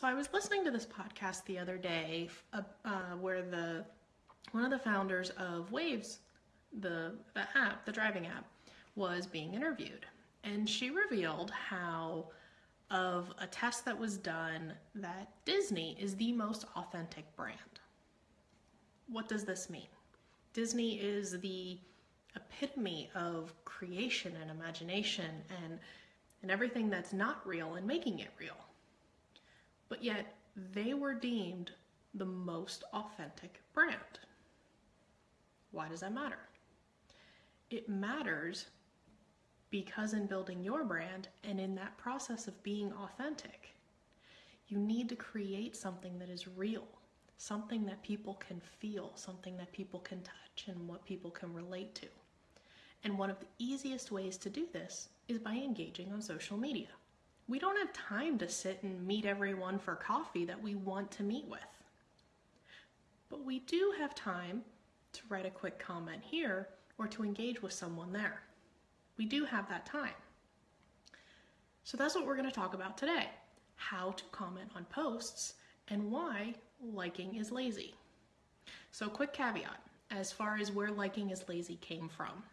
So I was listening to this podcast the other day uh, uh, where the one of the founders of Waze, the, the app, the driving app, was being interviewed. And she revealed how of a test that was done that Disney is the most authentic brand. What does this mean? Disney is the epitome of creation and imagination and and everything that's not real and making it real. But yet they were deemed the most authentic brand. Why does that matter? It matters because in building your brand and in that process of being authentic, you need to create something that is real, something that people can feel, something that people can touch, and what people can relate to. And one of the easiest ways to do this is by engaging on social media. We don't have time to sit and meet everyone for coffee that we want to meet with. But we do have time to write a quick comment here or to engage with someone there. We do have that time. So that's what we're going to talk about today how to comment on posts and why liking is lazy. So, quick caveat as far as where liking is lazy came from.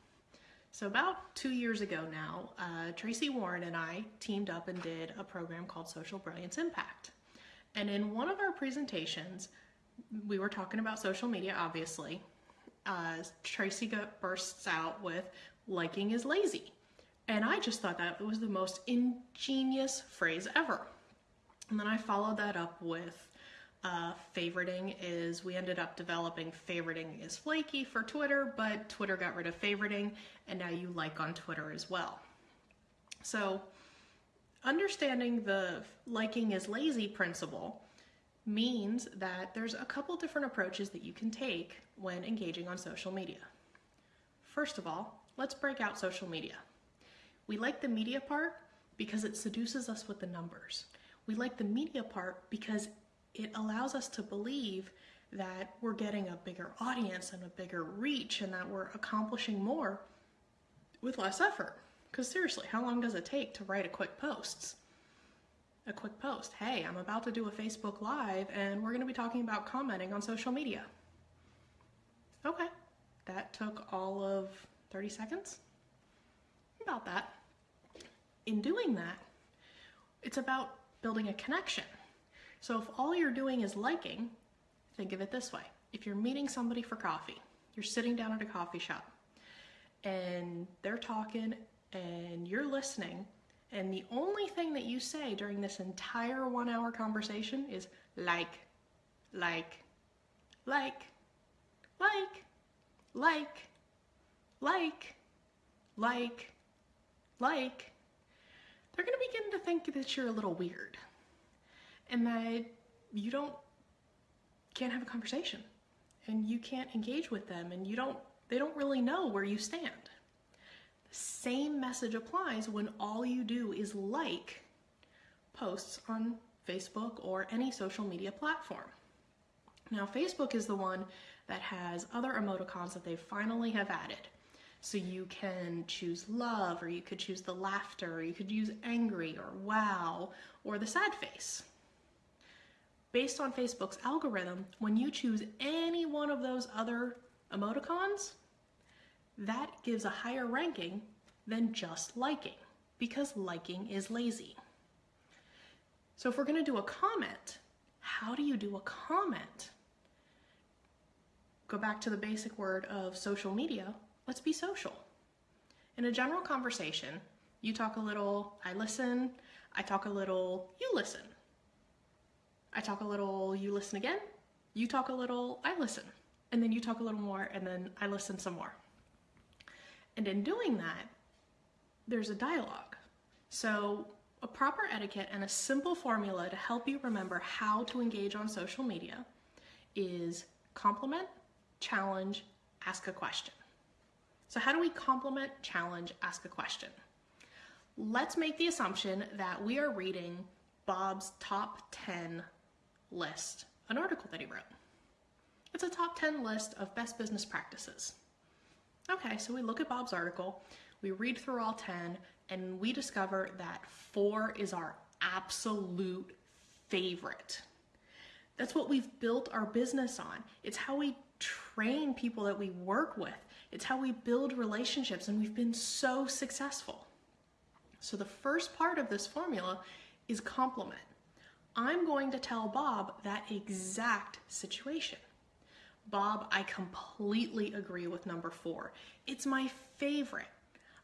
So, about two years ago now, uh, Tracy Warren and I teamed up and did a program called Social Brilliance Impact. And in one of our presentations, we were talking about social media, obviously, uh, Tracy bursts out with liking is lazy. And I just thought that was the most ingenious phrase ever. And then I followed that up with uh, favoriting is we ended up developing favoriting is flaky for Twitter, but Twitter got rid of favoriting and now you like on Twitter as well. So understanding the liking is lazy principle means that there's a couple different approaches that you can take when engaging on social media. First of all, let's break out social media. We like the media part because it seduces us with the numbers. We like the media part because it allows us to believe that we're getting a bigger audience and a bigger reach and that we're accomplishing more with less effort. Because seriously, how long does it take to write a quick post? a quick post. Hey, I'm about to do a Facebook Live and we're going to be talking about commenting on social media. Okay, that took all of 30 seconds. About that. In doing that, it's about building a connection. So if all you're doing is liking, think of it this way. If you're meeting somebody for coffee, you're sitting down at a coffee shop and they're talking and you're listening and the only thing that you say during this entire one hour conversation is like, like, like, like, like, like, like, like, they're to begin to think that you're a little weird and that you don't can't have a conversation and you can't engage with them and you don't they don't really know where you stand The same message applies when all you do is like posts on Facebook or any social media platform. Now, Facebook is the one that has other emoticons that they finally have added. So you can choose love, or you could choose the laughter, or you could use angry, or wow, or the sad face. Based on Facebook's algorithm, when you choose any one of those other emoticons, that gives a higher ranking than just liking because liking is lazy. So if we're going to do a comment, how do you do a comment? Go back to the basic word of social media. Let's be social. In a general conversation, you talk a little, I listen, I talk a little, you listen. I talk a little, you listen again, you talk a little, I listen. And then you talk a little more, and then I listen some more. And in doing that, there's a dialogue. So, a proper etiquette and a simple formula to help you remember how to engage on social media is compliment, challenge, ask a question. So, how do we compliment, challenge, ask a question? Let's make the assumption that we are reading Bob's top 10 list, an article that he wrote. It's a top 10 list of best business practices. Okay, so we look at Bob's article, we read through all 10, and we discover that four is our absolute favorite. That's what we've built our business on. It's how we train people that we work with. It's how we build relationships, and we've been so successful. So, the first part of this formula is compliment. I'm going to tell Bob that exact situation. Bob, I completely agree with number four. It's my favorite.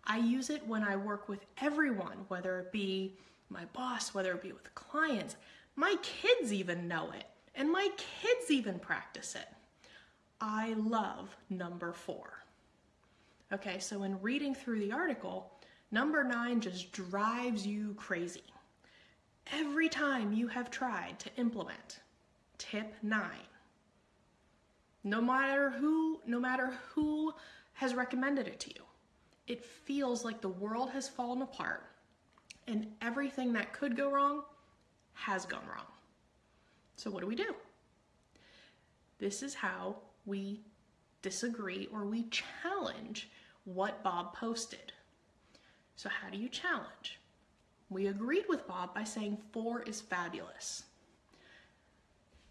I use it when I work with everyone, whether it be my boss, whether it be with clients. My kids even know it, and my kids even practice it. I love number four. Okay, so in reading through the article, number nine just drives you crazy. Every time you have tried to implement tip nine, no matter who, no matter who has recommended it to you, it feels like the world has fallen apart and everything that could go wrong has gone wrong. So what do we do? This is how we disagree or we challenge what Bob posted. So how do you challenge? We agreed with Bob by saying four is fabulous.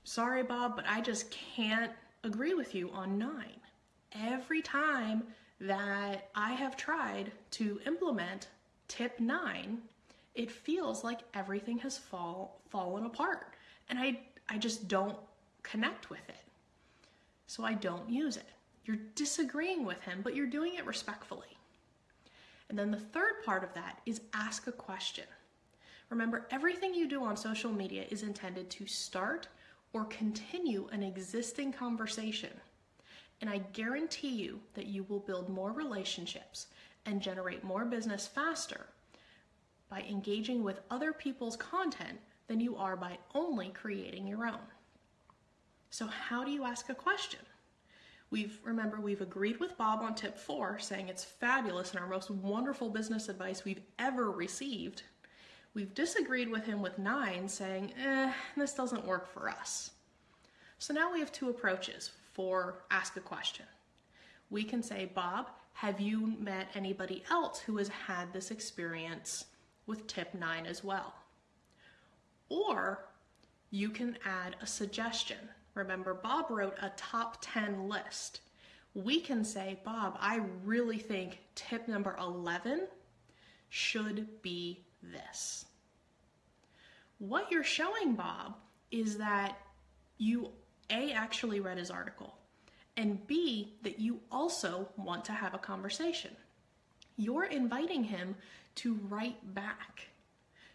Sorry, Bob, but I just can't agree with you on nine. Every time that I have tried to implement tip nine, it feels like everything has fall, fallen apart. And I, I just don't connect with it. So I don't use it. You're disagreeing with him, but you're doing it respectfully. And then the third part of that is ask a question. Remember, everything you do on social media is intended to start or continue an existing conversation. And I guarantee you that you will build more relationships and generate more business faster by engaging with other people's content than you are by only creating your own. So, how do you ask a question? We've remember we've agreed with Bob on tip 4 saying it's fabulous and our most wonderful business advice we've ever received. We've disagreed with him with 9 saying, "Eh, this doesn't work for us." So now we have two approaches for ask a question. We can say, "Bob, have you met anybody else who has had this experience with tip 9 as well?" Or you can add a suggestion Remember, Bob wrote a top 10 list. We can say, Bob, I really think tip number 11 should be this. What you're showing Bob is that you A, actually read his article, and B, that you also want to have a conversation. You're inviting him to write back.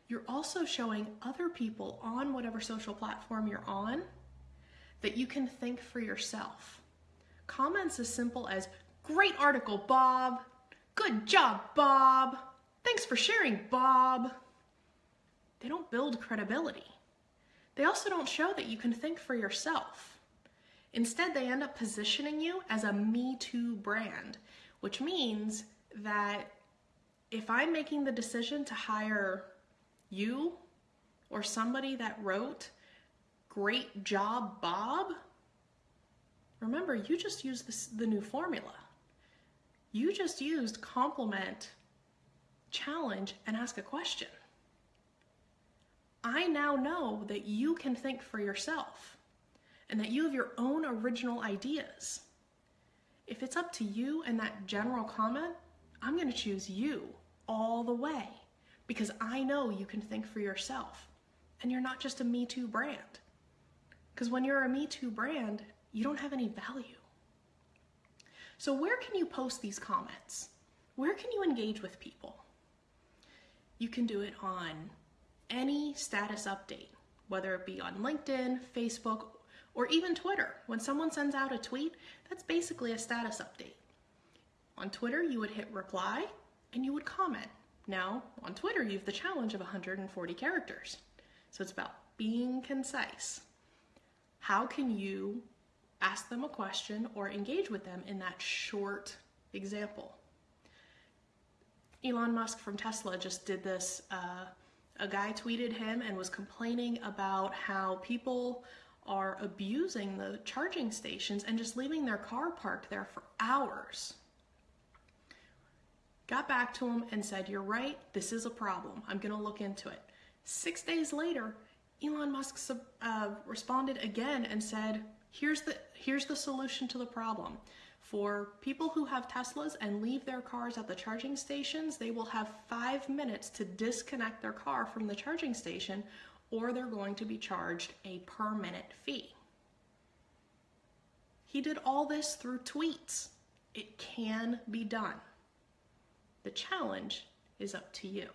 You're also showing other people on whatever social platform you're on that you can think for yourself. Comments as simple as, Great article, Bob. Good job, Bob. Thanks for sharing, Bob. They don't build credibility. They also don't show that you can think for yourself. Instead, they end up positioning you as a Me Too brand, which means that if I'm making the decision to hire you or somebody that wrote Great job, Bob. Remember, you just used this, the new formula. You just used compliment, challenge, and ask a question. I now know that you can think for yourself and that you have your own original ideas. If it's up to you and that general comment, I'm going to choose you all the way because I know you can think for yourself and you're not just a Me Too brand. Because when you're a Me Too brand, you don't have any value. So, where can you post these comments? Where can you engage with people? You can do it on any status update, whether it be on LinkedIn, Facebook, or even Twitter. When someone sends out a tweet, that's basically a status update. On Twitter, you would hit reply and you would comment. Now, on Twitter, you have the challenge of 140 characters. So it's about being concise how can you ask them a question or engage with them in that short example? Elon Musk from Tesla just did this. Uh, a guy tweeted him and was complaining about how people are abusing the charging stations and just leaving their car parked there for hours. Got back to him and said, You're right, this is a problem. I'm going to look into it. Six days later, Elon Musk uh, responded again and said, "Here's the here's the solution to the problem. For people who have Teslas and leave their cars at the charging stations, they will have five minutes to disconnect their car from the charging station, or they're going to be charged a per minute fee." He did all this through tweets. It can be done. The challenge is up to you.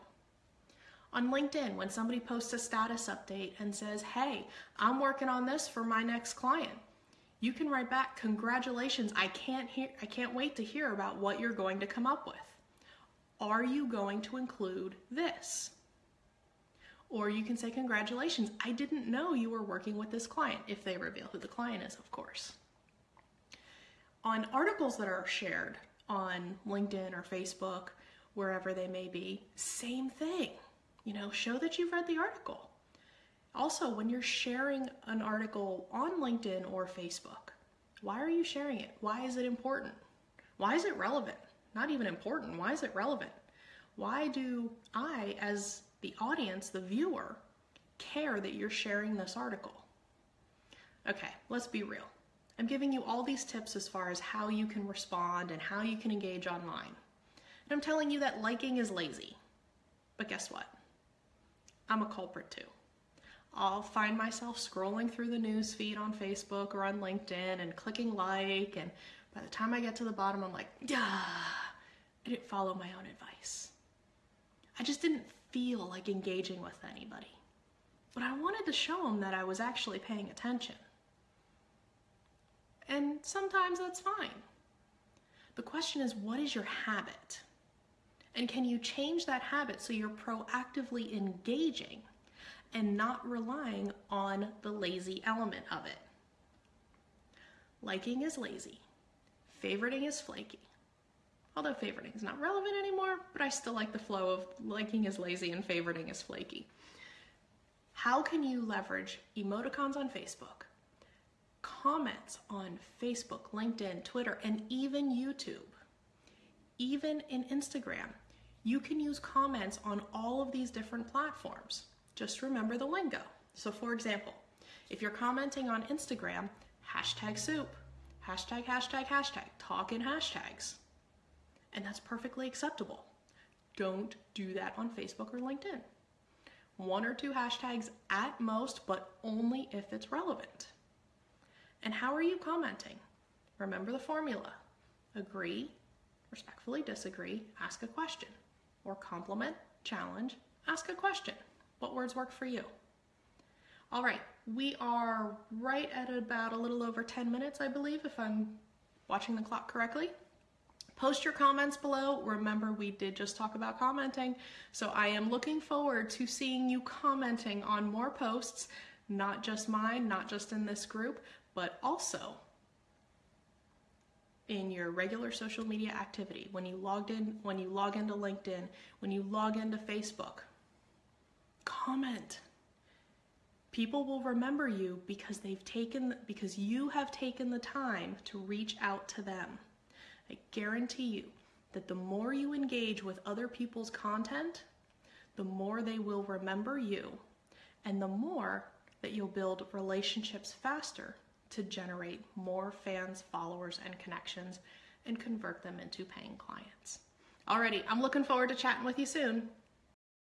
On LinkedIn, when somebody posts a status update and says, Hey, I'm working on this for my next client, you can write back, Congratulations, I can't hear I can't wait to hear about what you're going to come up with. Are you going to include this? Or you can say, Congratulations, I didn't know you were working with this client, if they reveal who the client is, of course. On articles that are shared on LinkedIn or Facebook, wherever they may be, same thing. You know, show that you've read the article. Also, when you're sharing an article on LinkedIn or Facebook, why are you sharing it? Why is it important? Why is it relevant? Not even important. Why is it relevant? Why do I, as the audience, the viewer, care that you're sharing this article? Okay, let's be real. I'm giving you all these tips as far as how you can respond and how you can engage online. And I'm telling you that liking is lazy. But guess what? I'm a culprit too. I'll find myself scrolling through the news feed on Facebook or on LinkedIn and clicking like, and by the time I get to the bottom, I'm like, yeah, I didn't follow my own advice. I just didn't feel like engaging with anybody. But I wanted to show them that I was actually paying attention. And sometimes that's fine. The question is, what is your habit? And can you change that habit so you're proactively engaging and not relying on the lazy element of it? Liking is lazy, favoriting is flaky. Although favoriting is not relevant anymore, but I still like the flow of liking is lazy and favoriting is flaky. How can you leverage emoticons on Facebook, comments on Facebook, LinkedIn, Twitter, and even YouTube, even in Instagram. You can use comments on all of these different platforms. Just remember the lingo. So, for example, if you're commenting on Instagram, hashtag soup, hashtag, hashtag, hashtag, talk in hashtags. And that's perfectly acceptable. Don't do that on Facebook or LinkedIn. One or two hashtags at most, but only if it's relevant. And how are you commenting? Remember the formula. Agree, respectfully disagree, ask a question. Or compliment, challenge, ask a question. What words work for you? All right, we are right at about a little over 10 minutes, I believe, if I'm watching the clock correctly. Post your comments below. Remember, we did just talk about commenting, so I am looking forward to seeing you commenting on more posts, not just mine, not just in this group, but also in your regular social media activity when you logged in when you log into linkedin when you log into facebook comment. People will remember you because they've taken because you have taken the time to reach out to them. I guarantee you that the more you engage with other people's content the more they will remember you and the more that you'll build relationships faster to generate more fans, followers, and connections and convert them into paying clients. Alrighty, I'm looking forward to chatting with you soon.